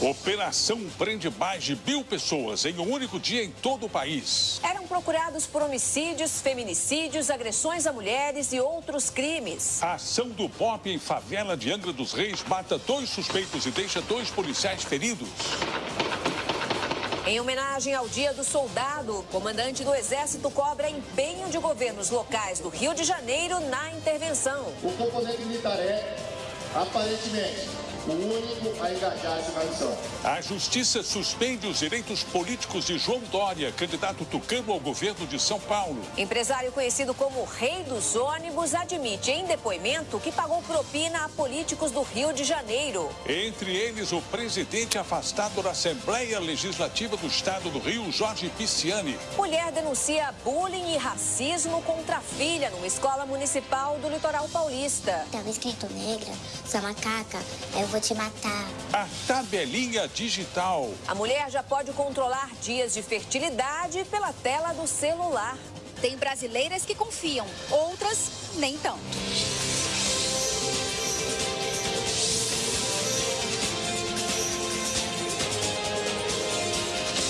Operação prende mais de mil pessoas em um único dia em todo o país. Eram procurados por homicídios, feminicídios, agressões a mulheres e outros crimes. A ação do POP em favela de Angra dos Reis mata dois suspeitos e deixa dois policiais feridos. Em homenagem ao Dia do Soldado, o comandante do Exército cobra empenho de governos locais do Rio de Janeiro na intervenção. O componente militar é, aparentemente, o único a engajar-se na missão. A Justiça suspende os direitos políticos de João Dória, candidato tucano ao governo de São Paulo. Empresário conhecido como Rei dos Ônibus admite em depoimento que pagou propina a políticos do Rio de Janeiro. Entre eles, o presidente afastado da Assembleia Legislativa do Estado do Rio, Jorge Pisciani. Mulher denuncia bullying e racismo contra a filha numa escola municipal do litoral paulista. Tava escrito negra, sua macaca, eu vou te matar. A tabelinha digital. A mulher já pode controlar dias de fertilidade pela tela do celular. Tem brasileiras que confiam, outras nem tanto.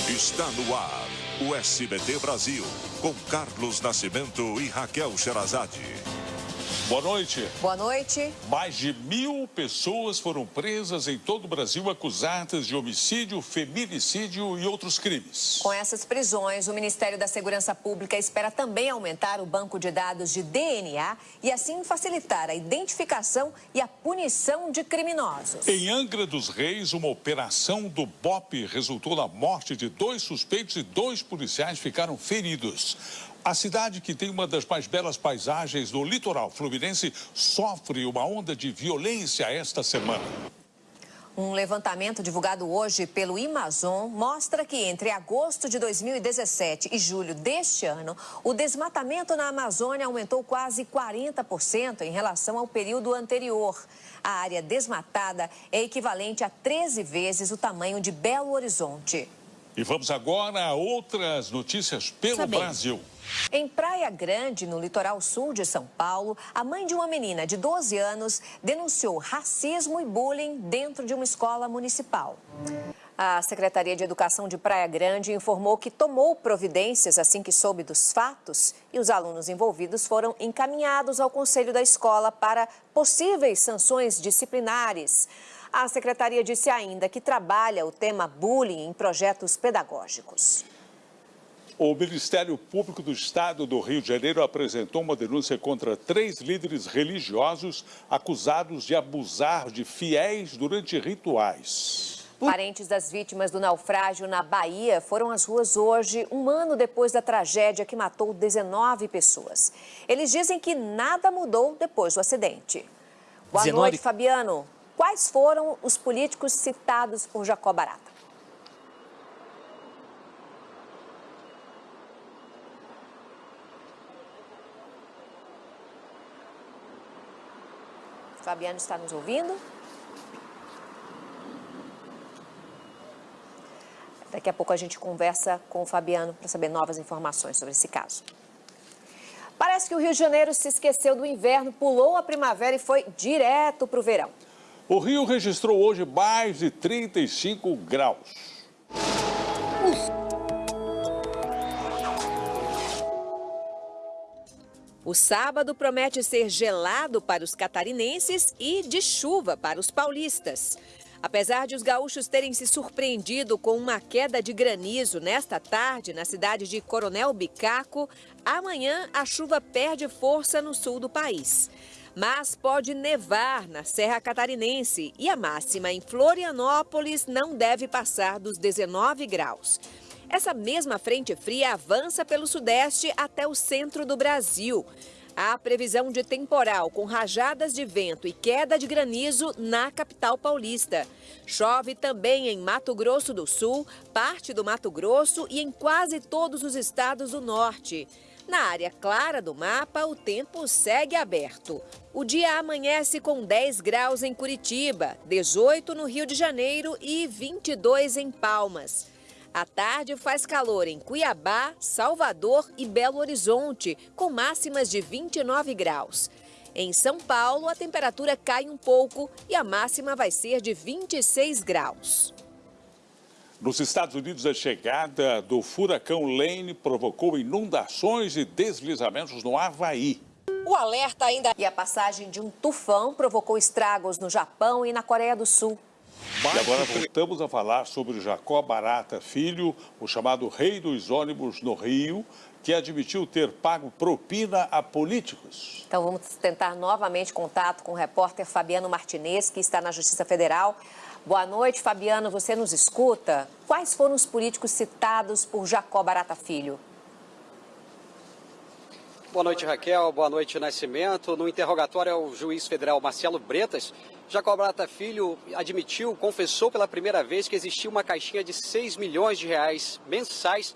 Está no ar o SBT Brasil, com Carlos Nascimento e Raquel Sherazade. Boa noite. Boa noite. Mais de mil pessoas foram presas em todo o Brasil acusadas de homicídio, feminicídio e outros crimes. Com essas prisões, o Ministério da Segurança Pública espera também aumentar o banco de dados de DNA e assim facilitar a identificação e a punição de criminosos. Em Angra dos Reis, uma operação do BOP resultou na morte de dois suspeitos e dois policiais ficaram feridos. A cidade, que tem uma das mais belas paisagens do litoral fluminense, sofre uma onda de violência esta semana. Um levantamento divulgado hoje pelo Amazon mostra que entre agosto de 2017 e julho deste ano, o desmatamento na Amazônia aumentou quase 40% em relação ao período anterior. A área desmatada é equivalente a 13 vezes o tamanho de Belo Horizonte. E vamos agora a outras notícias pelo Sabendo. Brasil. Em Praia Grande, no litoral sul de São Paulo, a mãe de uma menina de 12 anos denunciou racismo e bullying dentro de uma escola municipal. A Secretaria de Educação de Praia Grande informou que tomou providências assim que soube dos fatos e os alunos envolvidos foram encaminhados ao conselho da escola para possíveis sanções disciplinares. A secretaria disse ainda que trabalha o tema bullying em projetos pedagógicos. O Ministério Público do Estado do Rio de Janeiro apresentou uma denúncia contra três líderes religiosos acusados de abusar de fiéis durante rituais. Parentes das vítimas do naufrágio na Bahia foram às ruas hoje, um ano depois da tragédia que matou 19 pessoas. Eles dizem que nada mudou depois do acidente. Boa 19. noite, Fabiano. Quais foram os políticos citados por Jacó Barata? Fabiano está nos ouvindo? Daqui a pouco a gente conversa com o Fabiano para saber novas informações sobre esse caso. Parece que o Rio de Janeiro se esqueceu do inverno, pulou a primavera e foi direto para o verão. O Rio registrou hoje mais de 35 graus. O sábado promete ser gelado para os catarinenses e de chuva para os paulistas. Apesar de os gaúchos terem se surpreendido com uma queda de granizo nesta tarde na cidade de Coronel Bicaco, amanhã a chuva perde força no sul do país. Mas pode nevar na Serra Catarinense e a máxima em Florianópolis não deve passar dos 19 graus. Essa mesma frente fria avança pelo sudeste até o centro do Brasil. Há previsão de temporal com rajadas de vento e queda de granizo na capital paulista. Chove também em Mato Grosso do Sul, parte do Mato Grosso e em quase todos os estados do norte. Na área clara do mapa, o tempo segue aberto. O dia amanhece com 10 graus em Curitiba, 18 no Rio de Janeiro e 22 em Palmas. À tarde faz calor em Cuiabá, Salvador e Belo Horizonte, com máximas de 29 graus. Em São Paulo, a temperatura cai um pouco e a máxima vai ser de 26 graus. Nos Estados Unidos, a chegada do furacão Lane provocou inundações e deslizamentos no Havaí. O alerta ainda. E a passagem de um tufão provocou estragos no Japão e na Coreia do Sul. E agora voltamos a falar sobre Jacó Barata Filho, o chamado rei dos ônibus no Rio, que admitiu ter pago propina a políticos. Então vamos tentar novamente contato com o repórter Fabiano Martinez, que está na Justiça Federal. Boa noite, Fabiano. Você nos escuta? Quais foram os políticos citados por Jacó Barata Filho? Boa noite, Raquel. Boa noite, Nascimento. No interrogatório ao juiz federal Marcelo Bretas, Jacó Barata Filho admitiu, confessou pela primeira vez que existia uma caixinha de 6 milhões de reais mensais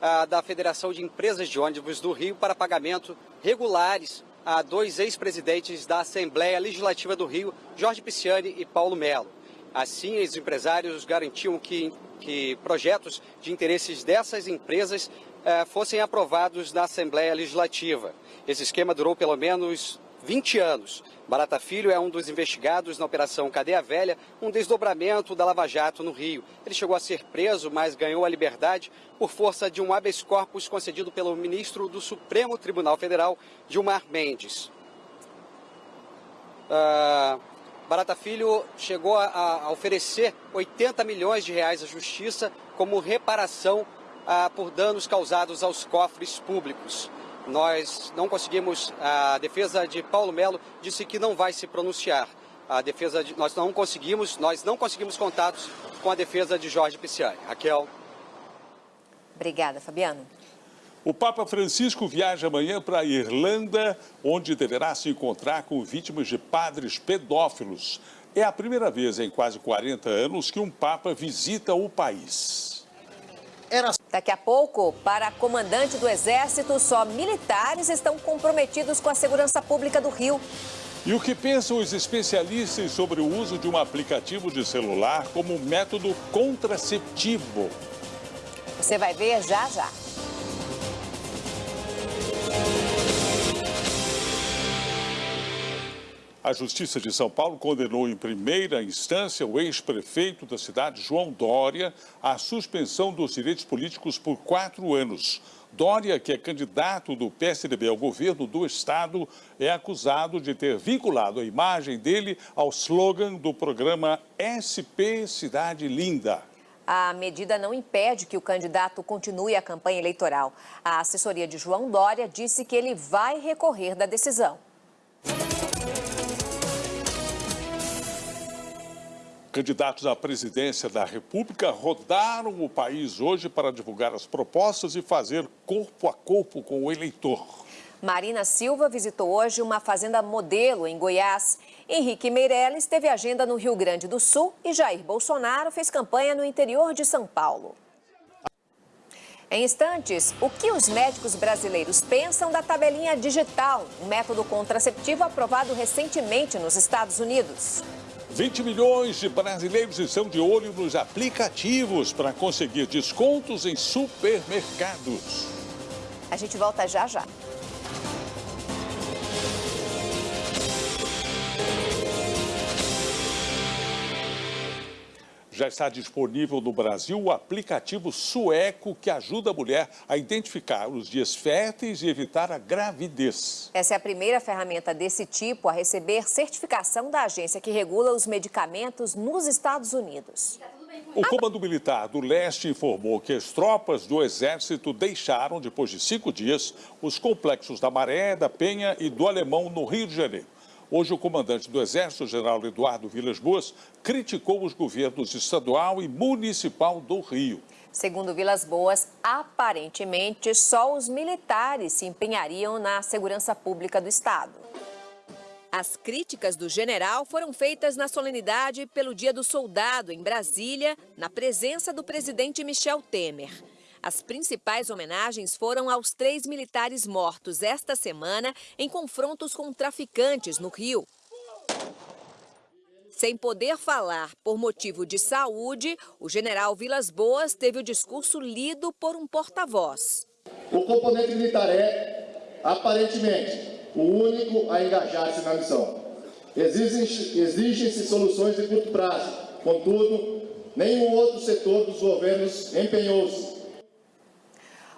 ah, da Federação de Empresas de Ônibus do Rio para pagamento regulares a dois ex-presidentes da Assembleia Legislativa do Rio, Jorge Pisciani e Paulo Melo. Assim, os empresários garantiam que, que projetos de interesses dessas empresas fossem aprovados na Assembleia Legislativa. Esse esquema durou pelo menos 20 anos. Barata Filho é um dos investigados na Operação Cadeia Velha, um desdobramento da Lava Jato no Rio. Ele chegou a ser preso, mas ganhou a liberdade por força de um habeas corpus concedido pelo ministro do Supremo Tribunal Federal, Gilmar Mendes. Uh, Barata Filho chegou a, a, oferecer 80 milhões de reais à Justiça como reparação ah, por danos causados aos cofres públicos. Nós não conseguimos, a defesa de Paulo Melo disse que não vai se pronunciar. A defesa de, nós não conseguimos, nós não conseguimos contatos com a defesa de Jorge Pisciani. Raquel. Obrigada, Fabiano. O Papa Francisco viaja amanhã para a Irlanda, onde deverá se encontrar com vítimas de padres pedófilos. É a primeira vez em quase 40 anos que um Papa visita o país. Era... Daqui a pouco, para comandante do Exército, só militares estão comprometidos com a segurança pública do Rio. E o que pensam os especialistas sobre o uso de um aplicativo de celular como método contraceptivo? Você vai ver já já. A Justiça de São Paulo condenou em primeira instância o ex-prefeito da cidade, João Dória, à suspensão dos direitos políticos por quatro anos. Dória, que é candidato do PSDB ao governo do estado, é acusado de ter vinculado a imagem dele ao slogan do programa SP Cidade Linda. A medida não impede que o candidato continue a campanha eleitoral. A assessoria de João Dória disse que ele vai recorrer da decisão. Candidatos à presidência da República rodaram o país hoje para divulgar as propostas e fazer corpo a corpo com o eleitor. Marina Silva visitou hoje uma fazenda modelo em Goiás. Henrique Meirelles teve agenda no Rio Grande do Sul e Jair Bolsonaro fez campanha no interior de São Paulo. Em instantes, o que os médicos brasileiros pensam da tabelinha digital, um método contraceptivo aprovado recentemente nos Estados Unidos. 20 milhões de brasileiros estão de olho nos aplicativos para conseguir descontos em supermercados. A gente volta já já. Já está disponível no Brasil o aplicativo sueco que ajuda a mulher a identificar os dias férteis e evitar a gravidez. Essa é a primeira ferramenta desse tipo a receber certificação da agência que regula os medicamentos nos Estados Unidos. O Comando Militar do Leste informou que as tropas do Exército deixaram, depois de cinco dias, os complexos da Maré, da Penha e do Alemão, no Rio de Janeiro. Hoje, o comandante do Exército, general Eduardo Vilas Boas, criticou os governos estadual e municipal do Rio. Segundo Vilas Boas, aparentemente só os militares se empenhariam na segurança pública do Estado. As críticas do general foram feitas na solenidade pelo Dia do Soldado, em Brasília, na presença do presidente Michel Temer. As principais homenagens foram aos três militares mortos esta semana em confrontos com traficantes no Rio. Sem poder falar por motivo de saúde, o general Vilas Boas teve o discurso lido por um porta-voz. O componente militar é, aparentemente, o único a engajar-se na missão. Exigem-se soluções de curto prazo, contudo, nenhum outro setor dos governos empenhou-se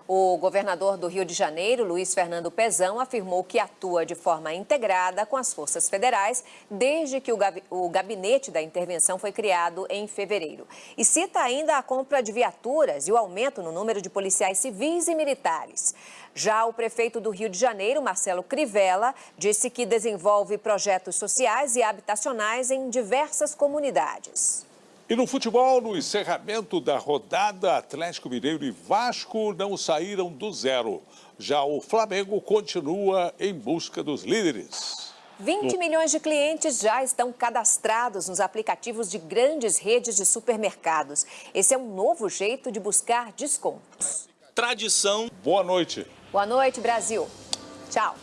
o governador do Rio de Janeiro, Luiz Fernando Pezão, afirmou que atua de forma integrada com as forças federais desde que o gabinete da intervenção foi criado em fevereiro. E cita ainda a compra de viaturas e o aumento no número de policiais civis e militares. Já o prefeito do Rio de Janeiro, Marcelo Crivella, disse que desenvolve projetos sociais e habitacionais em diversas comunidades. E no futebol, no encerramento da rodada, Atlético Mineiro e Vasco não saíram do zero. Já o Flamengo continua em busca dos líderes. 20 no... milhões de clientes já estão cadastrados nos aplicativos de grandes redes de supermercados. Esse é um novo jeito de buscar descontos. Tradição. Boa noite. Boa noite, Brasil. Tchau.